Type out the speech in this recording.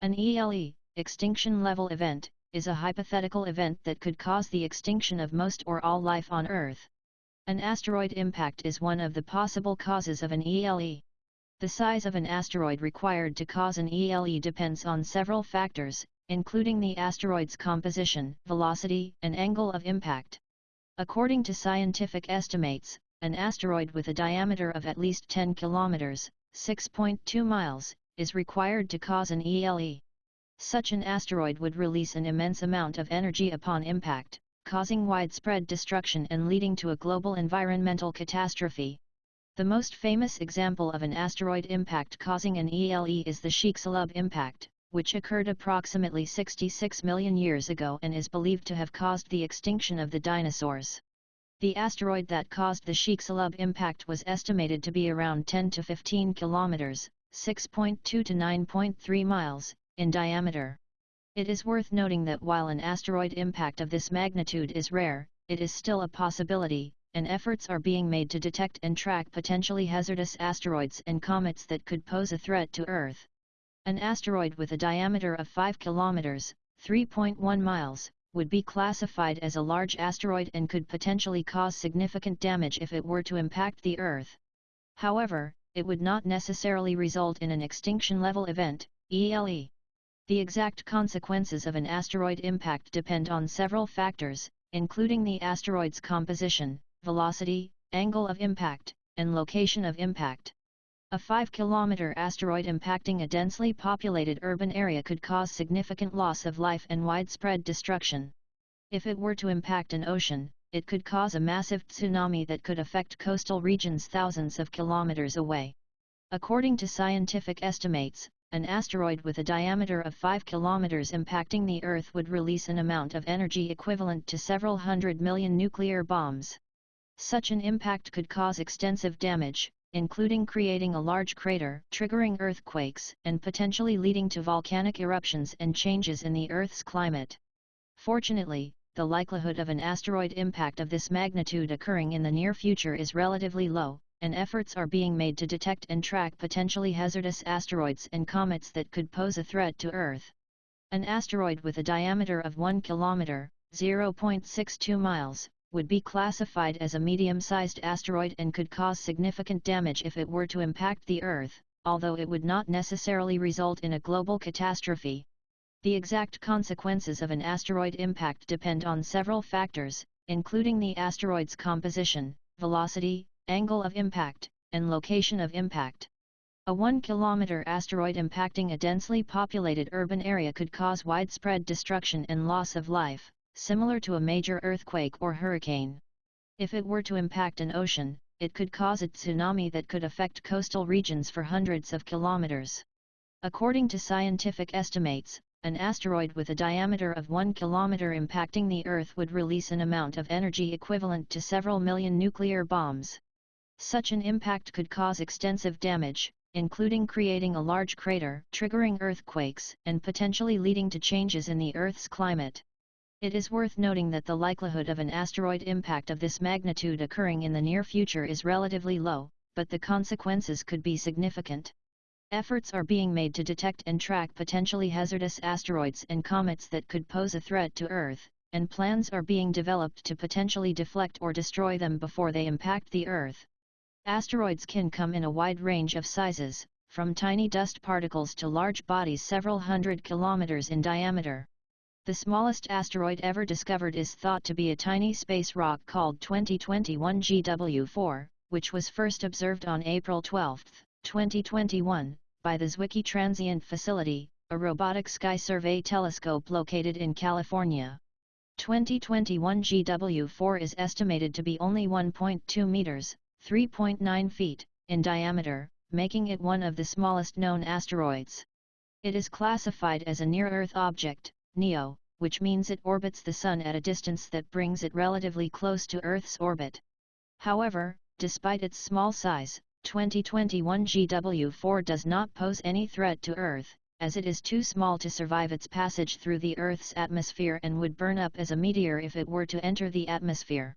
An ELE, extinction level event, is a hypothetical event that could cause the extinction of most or all life on Earth. An asteroid impact is one of the possible causes of an ELE. The size of an asteroid required to cause an ELE depends on several factors, including the asteroid's composition, velocity, and angle of impact. According to scientific estimates, an asteroid with a diameter of at least 10 kilometers, 6.2 miles, is required to cause an ELE. Such an asteroid would release an immense amount of energy upon impact, causing widespread destruction and leading to a global environmental catastrophe. The most famous example of an asteroid impact causing an ELE is the Chicxulub impact, which occurred approximately 66 million years ago and is believed to have caused the extinction of the dinosaurs. The asteroid that caused the Chicxulub impact was estimated to be around 10 to 15 kilometers, 6.2 to 9.3 miles, in diameter. It is worth noting that while an asteroid impact of this magnitude is rare, it is still a possibility, and efforts are being made to detect and track potentially hazardous asteroids and comets that could pose a threat to Earth. An asteroid with a diameter of 5 kilometers, 3.1 miles, would be classified as a large asteroid and could potentially cause significant damage if it were to impact the Earth. However, it would not necessarily result in an extinction-level event, ELE. The exact consequences of an asteroid impact depend on several factors, including the asteroid's composition, velocity, angle of impact, and location of impact. A 5-kilometer asteroid impacting a densely populated urban area could cause significant loss of life and widespread destruction. If it were to impact an ocean, it could cause a massive tsunami that could affect coastal regions thousands of kilometers away. According to scientific estimates, an asteroid with a diameter of 5 kilometers impacting the Earth would release an amount of energy equivalent to several hundred million nuclear bombs. Such an impact could cause extensive damage, including creating a large crater, triggering earthquakes, and potentially leading to volcanic eruptions and changes in the Earth's climate. Fortunately, the likelihood of an asteroid impact of this magnitude occurring in the near future is relatively low, and efforts are being made to detect and track potentially hazardous asteroids and comets that could pose a threat to Earth. An asteroid with a diameter of 1 km, 0.62 miles, would be classified as a medium-sized asteroid and could cause significant damage if it were to impact the Earth, although it would not necessarily result in a global catastrophe. The exact consequences of an asteroid impact depend on several factors, including the asteroid's composition, velocity, angle of impact, and location of impact. A 1-kilometer asteroid impacting a densely populated urban area could cause widespread destruction and loss of life, similar to a major earthquake or hurricane. If it were to impact an ocean, it could cause a tsunami that could affect coastal regions for hundreds of kilometers. According to scientific estimates, an asteroid with a diameter of 1 kilometer impacting the Earth would release an amount of energy equivalent to several million nuclear bombs. Such an impact could cause extensive damage, including creating a large crater, triggering earthquakes, and potentially leading to changes in the Earth's climate. It is worth noting that the likelihood of an asteroid impact of this magnitude occurring in the near future is relatively low, but the consequences could be significant. Efforts are being made to detect and track potentially hazardous asteroids and comets that could pose a threat to Earth, and plans are being developed to potentially deflect or destroy them before they impact the Earth. Asteroids can come in a wide range of sizes, from tiny dust particles to large bodies several hundred kilometers in diameter. The smallest asteroid ever discovered is thought to be a tiny space rock called 2021 GW4, which was first observed on April 12, 2021, by the Zwicky Transient Facility, a robotic sky survey telescope located in California. 2021 GW4 is estimated to be only 1.2 meters, 3.9 feet, in diameter, making it one of the smallest known asteroids. It is classified as a near-Earth object, NEO, which means it orbits the Sun at a distance that brings it relatively close to Earth's orbit. However, despite its small size, 2021 GW4 does not pose any threat to Earth, as it is too small to survive its passage through the Earth's atmosphere and would burn up as a meteor if it were to enter the atmosphere.